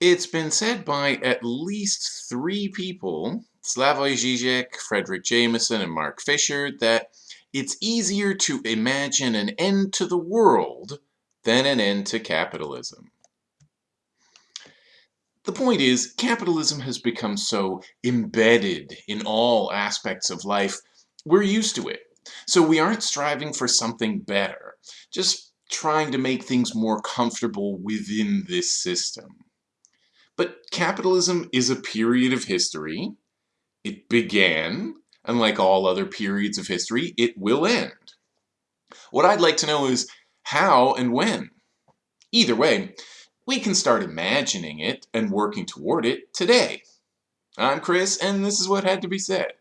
It's been said by at least three people, Slavoj Žižek, Fredric Jameson, and Mark Fisher, that it's easier to imagine an end to the world than an end to capitalism. The point is, capitalism has become so embedded in all aspects of life, we're used to it. So we aren't striving for something better, just trying to make things more comfortable within this system. Capitalism is a period of history. It began, and like all other periods of history, it will end. What I'd like to know is how and when. Either way, we can start imagining it and working toward it today. I'm Chris, and this is what had to be said.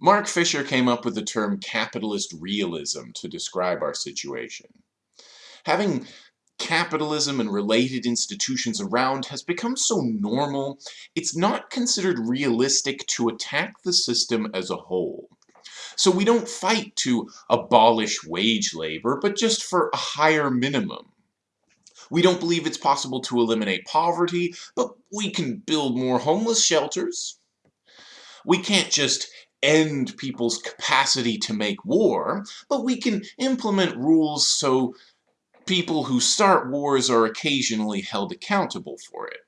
Mark Fisher came up with the term capitalist realism to describe our situation. Having capitalism and related institutions around has become so normal, it's not considered realistic to attack the system as a whole. So we don't fight to abolish wage labor, but just for a higher minimum. We don't believe it's possible to eliminate poverty, but we can build more homeless shelters. We can't just end people's capacity to make war, but we can implement rules so people who start wars are occasionally held accountable for it.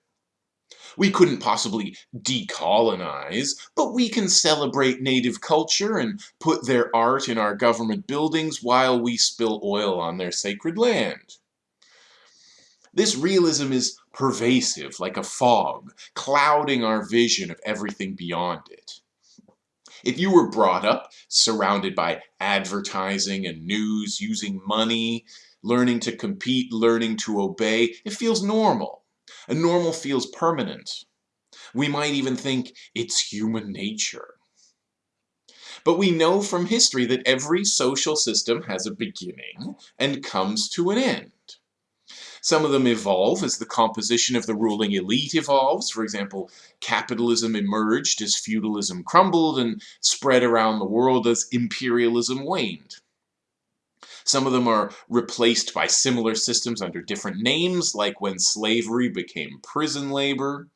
We couldn't possibly decolonize, but we can celebrate native culture and put their art in our government buildings while we spill oil on their sacred land. This realism is pervasive, like a fog, clouding our vision of everything beyond it. If you were brought up surrounded by advertising and news, using money, learning to compete, learning to obey, it feels normal. And normal feels permanent. We might even think it's human nature. But we know from history that every social system has a beginning and comes to an end. Some of them evolve as the composition of the ruling elite evolves. For example, capitalism emerged as feudalism crumbled and spread around the world as imperialism waned. Some of them are replaced by similar systems under different names, like when slavery became prison labor.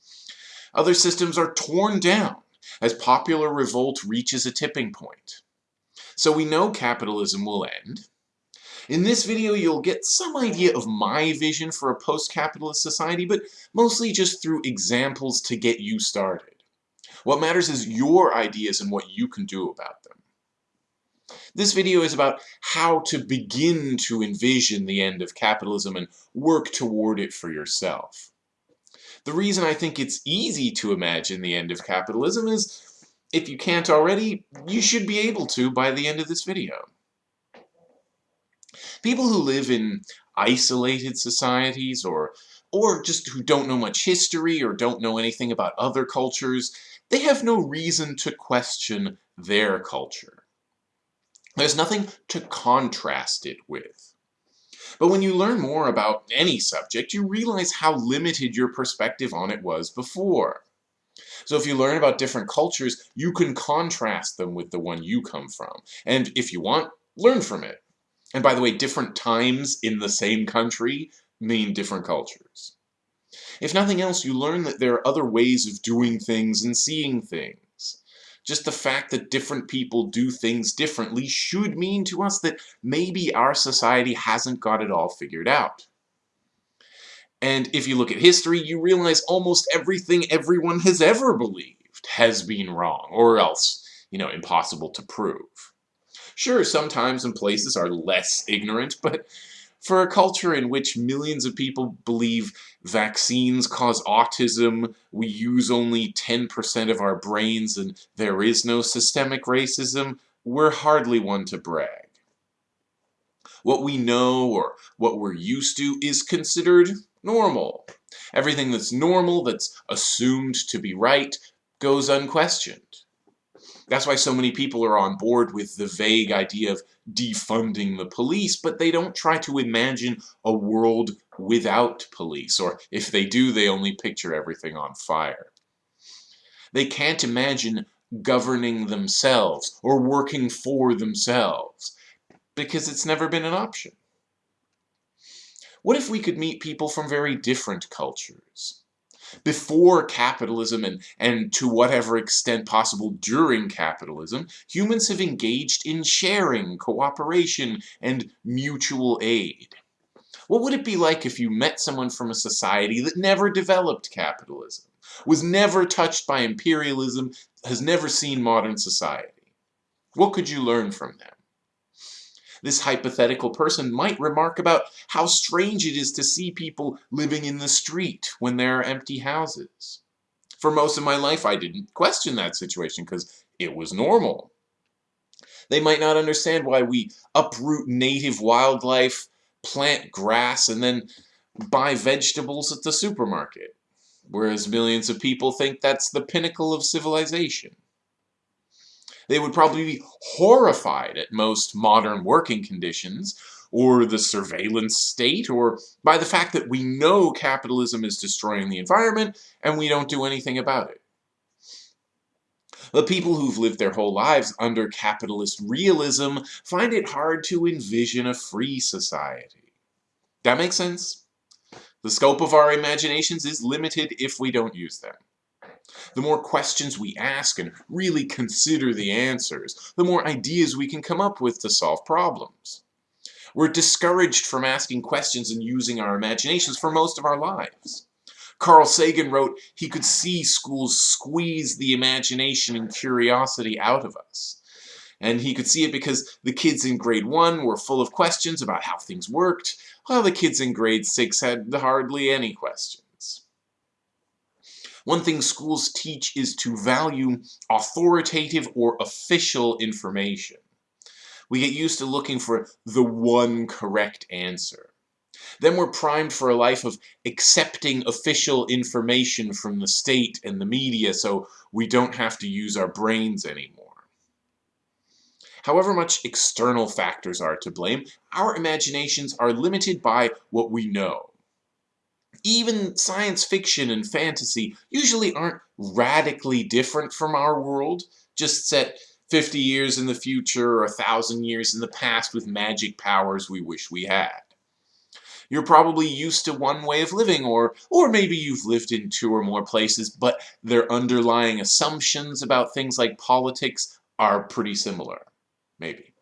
Other systems are torn down as popular revolt reaches a tipping point. So we know capitalism will end, in this video, you'll get some idea of my vision for a post-capitalist society, but mostly just through examples to get you started. What matters is your ideas and what you can do about them. This video is about how to begin to envision the end of capitalism and work toward it for yourself. The reason I think it's easy to imagine the end of capitalism is, if you can't already, you should be able to by the end of this video. People who live in isolated societies or or just who don't know much history or don't know anything about other cultures, they have no reason to question their culture. There's nothing to contrast it with. But when you learn more about any subject, you realize how limited your perspective on it was before. So if you learn about different cultures, you can contrast them with the one you come from. And if you want, learn from it. And by the way, different times in the same country mean different cultures. If nothing else, you learn that there are other ways of doing things and seeing things. Just the fact that different people do things differently should mean to us that maybe our society hasn't got it all figured out. And if you look at history, you realize almost everything everyone has ever believed has been wrong, or else, you know, impossible to prove. Sure, sometimes and places are less ignorant, but for a culture in which millions of people believe vaccines cause autism, we use only 10% of our brains, and there is no systemic racism, we're hardly one to brag. What we know or what we're used to is considered normal. Everything that's normal, that's assumed to be right, goes unquestioned. That's why so many people are on board with the vague idea of defunding the police, but they don't try to imagine a world without police, or if they do, they only picture everything on fire. They can't imagine governing themselves or working for themselves because it's never been an option. What if we could meet people from very different cultures? Before capitalism and, and to whatever extent possible during capitalism, humans have engaged in sharing, cooperation, and mutual aid. What would it be like if you met someone from a society that never developed capitalism, was never touched by imperialism, has never seen modern society? What could you learn from them? This hypothetical person might remark about how strange it is to see people living in the street when there are empty houses. For most of my life, I didn't question that situation because it was normal. They might not understand why we uproot native wildlife plant grass, and then buy vegetables at the supermarket. Whereas millions of people think that's the pinnacle of civilization. They would probably be horrified at most modern working conditions, or the surveillance state, or by the fact that we know capitalism is destroying the environment and we don't do anything about it. The people who've lived their whole lives under capitalist realism find it hard to envision a free society. That makes sense? The scope of our imaginations is limited if we don't use them. The more questions we ask and really consider the answers, the more ideas we can come up with to solve problems. We're discouraged from asking questions and using our imaginations for most of our lives. Carl Sagan wrote he could see schools squeeze the imagination and curiosity out of us. And he could see it because the kids in grade 1 were full of questions about how things worked, while the kids in grade 6 had hardly any questions. One thing schools teach is to value authoritative or official information. We get used to looking for the one correct answer. Then we're primed for a life of accepting official information from the state and the media so we don't have to use our brains anymore. However much external factors are to blame, our imaginations are limited by what we know. Even science fiction and fantasy usually aren't radically different from our world, just set 50 years in the future or a thousand years in the past with magic powers we wish we had. You're probably used to one way of living, or, or maybe you've lived in two or more places, but their underlying assumptions about things like politics are pretty similar, maybe.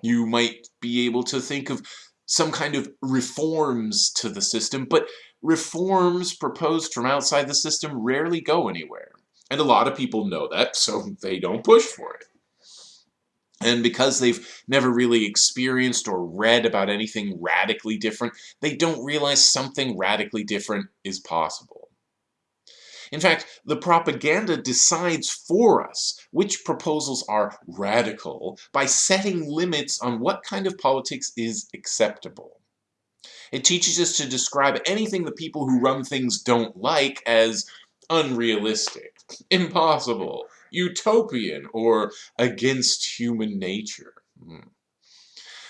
You might be able to think of some kind of reforms to the system, but reforms proposed from outside the system rarely go anywhere. And a lot of people know that, so they don't push for it. And because they've never really experienced or read about anything radically different, they don't realize something radically different is possible. In fact, the propaganda decides for us which proposals are radical by setting limits on what kind of politics is acceptable. It teaches us to describe anything the people who run things don't like as unrealistic, impossible, utopian, or against human nature. Hmm.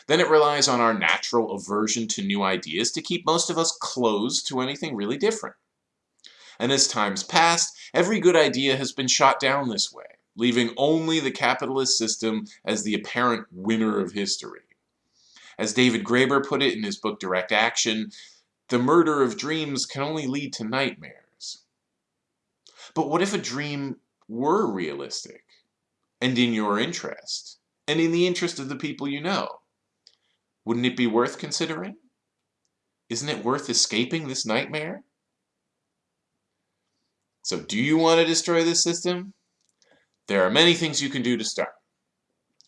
Then it relies on our natural aversion to new ideas to keep most of us closed to anything really different. And as times passed, every good idea has been shot down this way, leaving only the capitalist system as the apparent winner of history. As David Graeber put it in his book Direct Action, the murder of dreams can only lead to nightmares. But what if a dream were realistic and in your interest and in the interest of the people you know, wouldn't it be worth considering? Isn't it worth escaping this nightmare? So do you want to destroy this system? There are many things you can do to start.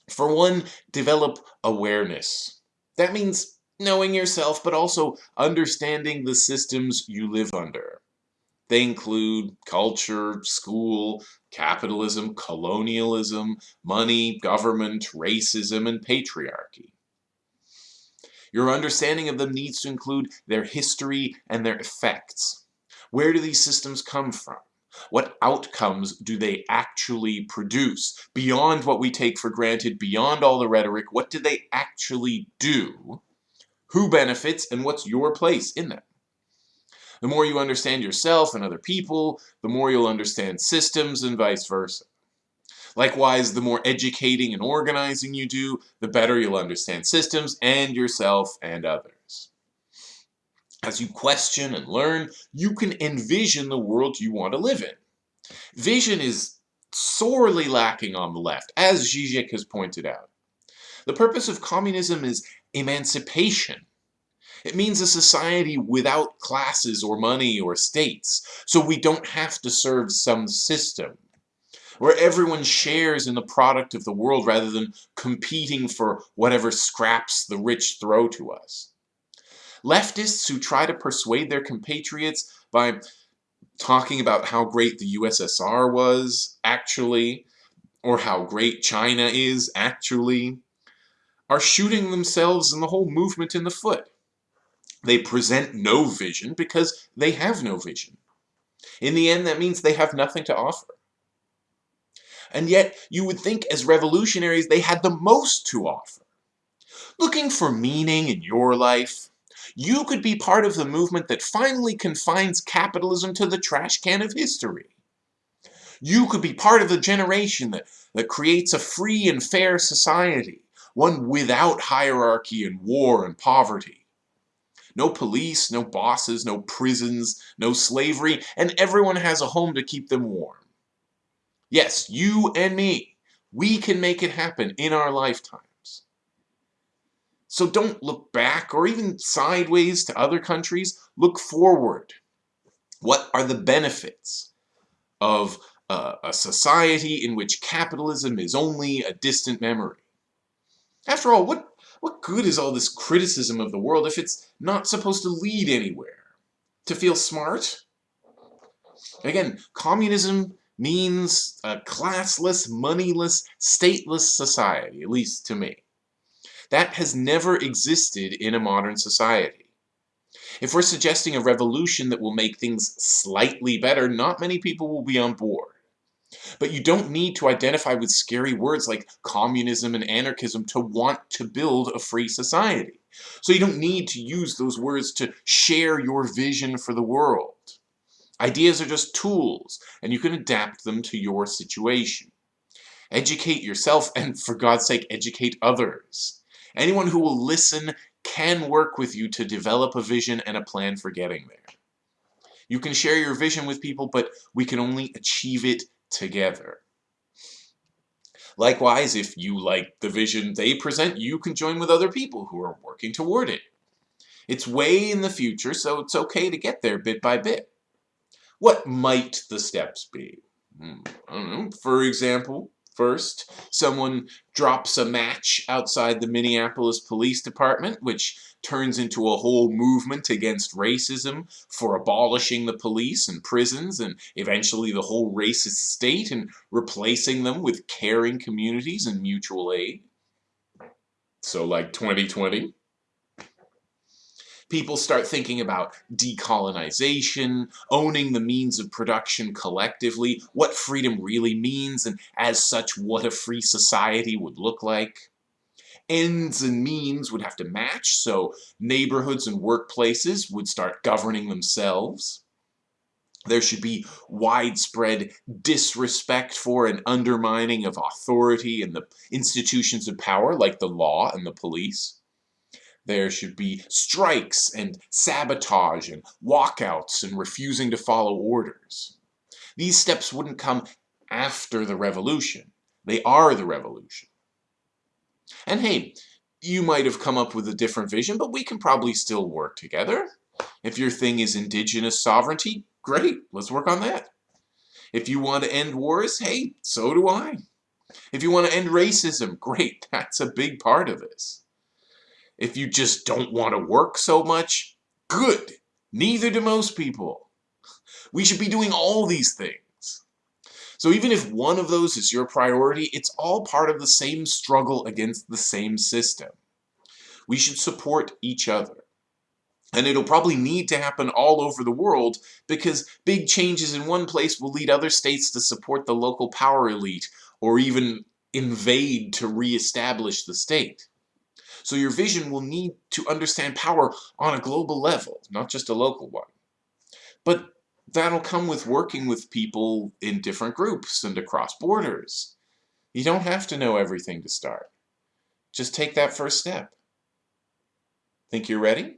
For one, develop awareness. That means knowing yourself, but also understanding the systems you live under. They include culture, school, capitalism, colonialism, money, government, racism, and patriarchy. Your understanding of them needs to include their history and their effects. Where do these systems come from? What outcomes do they actually produce? Beyond what we take for granted, beyond all the rhetoric, what do they actually do? Who benefits and what's your place in them? The more you understand yourself and other people, the more you'll understand systems and vice versa. Likewise, the more educating and organizing you do, the better you'll understand systems and yourself and others. As you question and learn, you can envision the world you want to live in. Vision is sorely lacking on the left, as Zizek has pointed out. The purpose of communism is emancipation. It means a society without classes or money or states, so we don't have to serve some system, where everyone shares in the product of the world rather than competing for whatever scraps the rich throw to us. Leftists who try to persuade their compatriots by talking about how great the USSR was, actually, or how great China is, actually, are shooting themselves and the whole movement in the foot. They present no vision because they have no vision. In the end, that means they have nothing to offer. And yet, you would think as revolutionaries they had the most to offer. Looking for meaning in your life, you could be part of the movement that finally confines capitalism to the trash can of history. You could be part of the generation that, that creates a free and fair society, one without hierarchy and war and poverty. No police, no bosses, no prisons, no slavery, and everyone has a home to keep them warm. Yes, you and me, we can make it happen in our lifetime. So don't look back or even sideways to other countries. Look forward. What are the benefits of uh, a society in which capitalism is only a distant memory? After all, what, what good is all this criticism of the world if it's not supposed to lead anywhere? To feel smart? Again, communism means a classless, moneyless, stateless society, at least to me. That has never existed in a modern society. If we're suggesting a revolution that will make things slightly better, not many people will be on board. But you don't need to identify with scary words like communism and anarchism to want to build a free society. So you don't need to use those words to share your vision for the world. Ideas are just tools, and you can adapt them to your situation. Educate yourself, and for God's sake, educate others. Anyone who will listen can work with you to develop a vision and a plan for getting there. You can share your vision with people, but we can only achieve it together. Likewise, if you like the vision they present, you can join with other people who are working toward it. It's way in the future, so it's okay to get there bit by bit. What might the steps be? Hmm, know. For example, First, someone drops a match outside the Minneapolis Police Department, which turns into a whole movement against racism for abolishing the police and prisons and eventually the whole racist state and replacing them with caring communities and mutual aid. So like 2020 people start thinking about decolonization, owning the means of production collectively, what freedom really means, and as such, what a free society would look like. Ends and means would have to match, so neighborhoods and workplaces would start governing themselves. There should be widespread disrespect for and undermining of authority and the institutions of power like the law and the police. There should be strikes and sabotage and walkouts and refusing to follow orders. These steps wouldn't come after the revolution. They are the revolution. And hey, you might have come up with a different vision, but we can probably still work together. If your thing is indigenous sovereignty, great, let's work on that. If you want to end wars, hey, so do I. If you want to end racism, great, that's a big part of this. If you just don't want to work so much, good. Neither do most people. We should be doing all these things. So even if one of those is your priority, it's all part of the same struggle against the same system. We should support each other. And it'll probably need to happen all over the world because big changes in one place will lead other states to support the local power elite or even invade to reestablish the state. So your vision will need to understand power on a global level, not just a local one. But that'll come with working with people in different groups and across borders. You don't have to know everything to start. Just take that first step. Think you're ready?